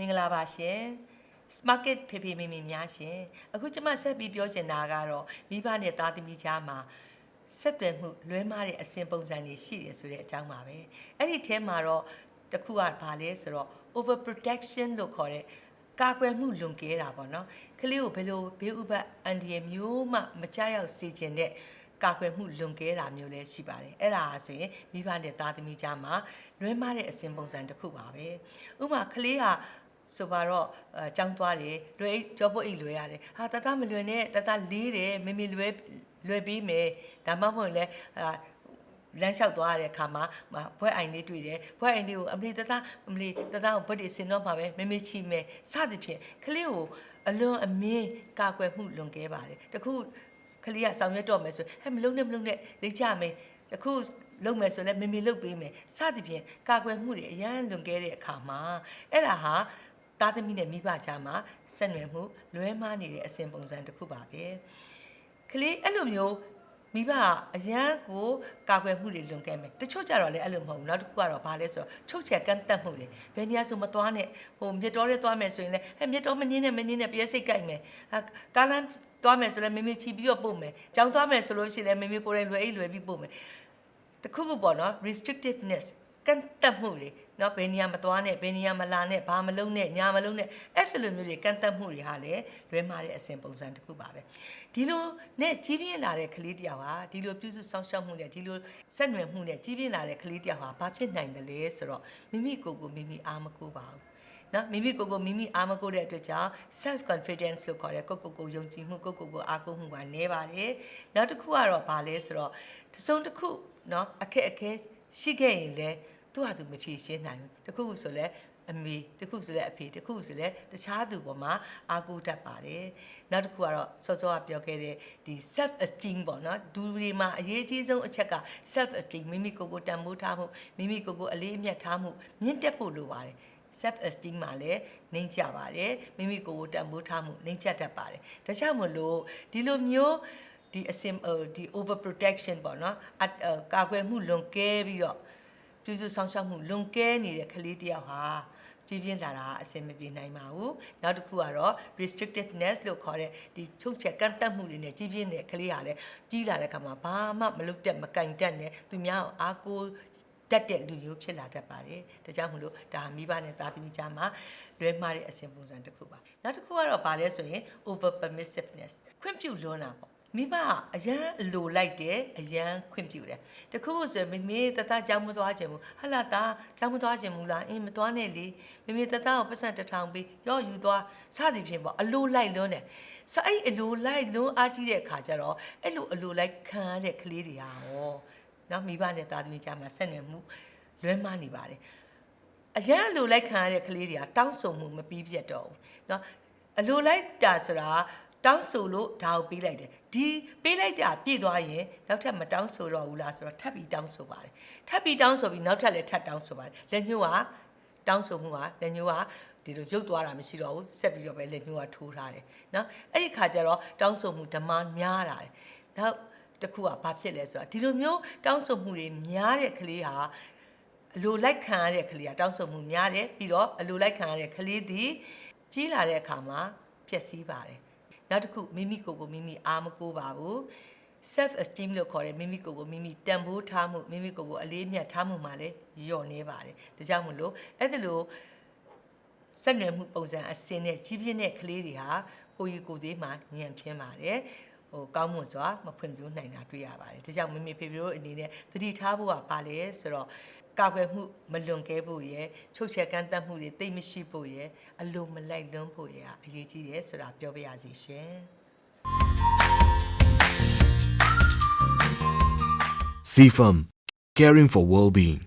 ္ဂလာပါရှင် Market ဖေဖေမေမေများရှင်အခုကျွန်မဆက်ပြီးပြောချင်တာကတော့မိဘနဲ့သားသမီးကြားမှာဆက်သွယ်မှုလွဲမှားတဲ့အစဉ်ပုံစံတွေရှိတယ်ဆိုတဲ့အကြောင်းပါပဲအဲ့ဒီထဲမှာတော့တစ်ခုကဘာလဲဆိုတော့ over protection လို့ခေါ်တဲ့ကာကွယ်မှုလွန်ကဲတာပေါ့နော်ကလေးကိုဘယ်လိုဘေးဥပတ်အန်ဒီရမျိုးမှမကြောက်ရောက်စေချင်တဲ့ကာကွယ်မှုလွန်ကဲတာမျိုးလည်းရှိပါတယ်အဲ့ဒါဆိုရင်မိဘနဲ့သားသမီးကြားမှာလွဲမှားတဲ့အစဉ်ပုံစံတစ်ခုပါပဲဥပမာကလေးဟာ ဆိုပါတော့အဲចောင်းသွားတယ်လွယ်အိတ်ကြောပုတ်အိတ်လွယ်ရတယ်ဟာတတမလွယ်နဲ့တတလေးတယ်မမေလွယ်လွယ်ပြီးမယ်ဒါမှမဟုတ်လဲအာလမ်းလျှောက်သွားရတဲ့အခါမှာဘွဲအိုင်လေးတွေ့တယ်ဘွဲအိုင်လေးကိုအမလီတတအမလီတတကိုဘွက်တွေစင်တော့မှာပဲမမေချီမယ်စသဖြင့်ကလေးကိုအလွန်အမင်းကာကွယ်မှုလွန်ကဲပါတယ်တခုကလေးကဆောင်ရွက်တော့မယ်ဆိုဟဲ့မလုံးနဲ့မလုံးနဲ့လိမ့်ကြမယ်တခုလုံမယ်ဆိုလဲမေမေလုတ်ပေးမယ်စသဖြင့်ကာကွယ်မှုတွေအရန်လွန်ကဲတဲ့အခါမှာအဲ့ဒါဟာ သားသမီးနဲ့မိဘကြားမှာဆက်နွယ်မှုလွဲမှားနေတဲ့အစဉ်ပုံစံတစ်ခုပါပဲကလေးအဲ့လိုမျိုးမိဘကအရန်ကိုကာကွယ်မှုတွေလွန်ကဲမယ်တချို့ကြတော့လည်းအဲ့လိုမဟုတ်ဘူးနောက်တစ်ခုကတော့ဘာလဲဆိုတော့ချုပ်ချယ်ကန့်တက်မှုတွေဘယ်နေရာဆိုမသွားနဲ့ဟိုမြစ်တော်ရဲသွားမယ်ဆိုရင်လည်းဟဲ့မြစ်တော်မနင်းနဲ့မနင်းနဲ့ပြည့်စိတ်ကြိုက်မယ်ဟာကားလမ်းသွားမယ်ဆိုလည်းမေမေချီပြီးတော့ပို့မယ်ကြောင်သွားမယ်ဆိုလို့ရှိရင်လည်းမေမေကိုယ်တိုင်လွယ်အိတ်လွယ်ပြီးပို့မယ်တခုခုပေါ့နော် restrictiveness ကန့်တက်မှုတွေနော်ဘယ်နေရာမသွားနဲ့ဘယ်နေရာမလာနဲ့ဘာမလုံးနဲ့ညာမလုံးနဲ့အဲ့ဒီလိုမျိုးတွေကန့်တက်မှုတွေဟာလည်းလွဲမှားတဲ့အစဉ်ပုံစံတစ်ခုပါပဲဒီလိုနဲ့ကြီးပြင်းလာတဲ့ကလေးတယောက်ဟာဒီလိုပြုစုဆောင်ရှောက်မှုနဲ့ဒီလိုဆက်နွယ်မှုနဲ့ကြီးပြင်းလာတဲ့ကလေးတယောက်ဟာဘာဖြစ်နိုင်တယ်လဲဆိုတော့မိမိကိုယ်ကိုမိမိအားမကိုးပါဘူးနော်မိမိကိုယ်ကိုမိမိအားမကိုတဲ့အတွက်ကြောင့် self confidence လို့ခေါ်တဲ့ကိုယ့်ကိုယ်ကိုယုံကြည်မှုကိုယ့်ကိုယ်ကိုအားကိုးမှုကနည်းပါတယ်နောက်တစ်ခုကတော့ဘာလဲဆိုတော့တစုံတစ်ခုနော်အခက်အခဲ ရှိခဲ့ရင်လည်းသူ့ဟာသူမဖြေရှင်းနိုင်ဘူးတစ်ခုခုဆိုလဲအမေတစ်ခုဆိုလဲအဖေတစ်ခုဆိုလဲတခြားသူပေါ်မှာအားကိုးတတ်ပါတယ်နောက်တစ်ခုကတော့စောစောကပြောခဲ့တဲ့ဒီ self esteem ပေါ့နော်ဒူတွေမှာအရေးကြီးဆုံးအချက်က self esteem မိမိကိုယ်ကိုတန်ဖိုးထားမှုမိမိကိုယ်ကိုအလေးအမြတ်ထားမှုမြင့်တက်ဖို့လိုပါတယ် self esteem မှာလည်းနှိမ့်ချပါတယ်မိမိကိုယ်ကိုတန်ဖိုးထားမှုနှိမ့်ချတတ်ပါတယ်ဒါကြောင့်မလို့ဒီလိုမျိုး ဒီအစင်ဒီ over protection ပေါ့နော်အကာကွယ်မှုလွန်ကဲပြီးတော့ပြုစုဆောင်ရှောက်မှုလွန်ကဲနေတဲ့ကလေးတယောက်ဟာကြည်ပြင်းလာတာအဆင်မပြေနိုင်ပါဘူးနောက်တစ်ခုကတော့ restrictiveness လို့ခေါ်တဲ့ဒီချုပ်ချက်ကန့်တက်မှုတွေနဲ့ကြည်ပြင်းတဲ့ကလေးဟာလည်းကြီးလာတဲ့အခါမှာဘာမှမလုပ်တတ်မကင်တတ်နဲ့သူများအားကိုးတတ်တဲ့လူမျိုးဖြစ်လာတတ်ပါတယ်။ဒါကြောင့်မလို့ဒါမိဘနဲ့သားသမီးကြားမှာလွဲမှားတဲ့အစဉ်ပုံစံတစ်ခုပါ။နောက်တစ်ခုကတော့ဘာလဲဆိုရင် over permissiveness ခွင့်ပြုလွန်းတာပေါ့။ မိဘကအရန်အလိုလိုက်တယ်အရန်ခွင့်ပြုတယ်တခုခုဆိုမမေတသားကြောင်းမသွားခြင်းဘူးဟလာသားကြောင်းမသွားခြင်းဘူးလားအင်းမသွားနဲ့လေမမေတသားကိုပတ်စံတစ်ထောင်ပေးရော့ယူသွားစသည်ဖြင့်ပေါ့အလိုလိုက်လွန်းတယ်ဆိုအဲ့အလိုလိုက်လွန်းအားကြီးတဲ့အခါကျတော့အဲ့လိုအလိုလိုက်ခံရတဲ့ကလေးတွေဟာဟောနော်မိဘနဲ့သားသမီးကြားမှာဆက်နွယ်မှုလွဲမှားနေပါတယ်အရန်အလိုလိုက်ခံရတဲ့ကလေးတွေကတောင်းဆိုမှုမပြီးပြတ်တော့ဘူးเนาะအလိုလိုက်တာဆိုတာ တောင်းဆိုလို့ဒါကိုပေးလိုက်တယ်ဒီပေးလိုက်တာပြည့်သွားရင်နောက်ထပ်မတောင်းဆိုတော့ဘူးလားဆိုတော့ထပ်ပြီးတောင်းဆိုပါတယ်ထပ်ပြီးတောင်းဆိုပြီးနောက်ထပ်လည်းထပ်တောင်းဆိုပါတယ်လက်ညှိုးကတောင်းဆိုမှုကလက်ညှိုးကဒီလိုရုပ်သွားတာမရှိတော့ဘူးဆက်ပြီးတော့ပဲလက်ညှိုးကထိုးထားတယ်နော်အဲ့ဒီခါကျတော့တောင်းဆိုမှုဓမ္မများတာနောက်တစ်ခုကဘာဖြစ်လဲဆိုတော့ဒီလိုမျိုးတောင်းဆိုမှုတွေများတဲ့ကလေးဟာအလိုလိုက်ခံရတဲ့ကလေးကတောင်းဆိုမှုများတယ်ပြီးတော့အလိုလိုက်ခံရတဲ့ကလေးသည်ကြီးလာတဲ့အခါမှာဖြစ်စည်းပါတယ် နောက်တစ်ခုမိမိကိုယ်ကိုမိမိအားမကိုးပါဘူး self esteem လို့ခေါ်တဲ့မိမိကိုယ်ကိုမိမိတန်ဖိုးထားမှုမိမိကိုယ်ကိုအလေးအမြတ်ထားမှုမှာလည်းညော့နေပါတယ်ဒါကြောင့်မလို့အဲ့ဒါလို့ဆက်နွယ်မှုပုံစံအစင်းနဲ့ကြီးပြင်းတဲ့ကလေးတွေဟာကိုကြီးကိုသေးမှညံပြင်းပါတယ်ဟိုကောင်းမွန်စွာမဖွင့်ပြနိုင်တာတွေ့ရပါတယ်ဒါကြောင့်မိမိဖေဖေတို့အနေနဲ့သတိထားဖို့ကပါလဲဆိုတော့ ကာကွယ်မှုမလွန်ကဲဖို့ရယ်ချုပ်ချယ်ကန့်တတ်မှုတွေတိတ်မရှိဖို့ရယ်အလိုမလိုက်လွန်းဖို့ရယ်အရေးကြီးတယ်ဆိုတာပြောပြရစီရှင် CFM, caring for well-being.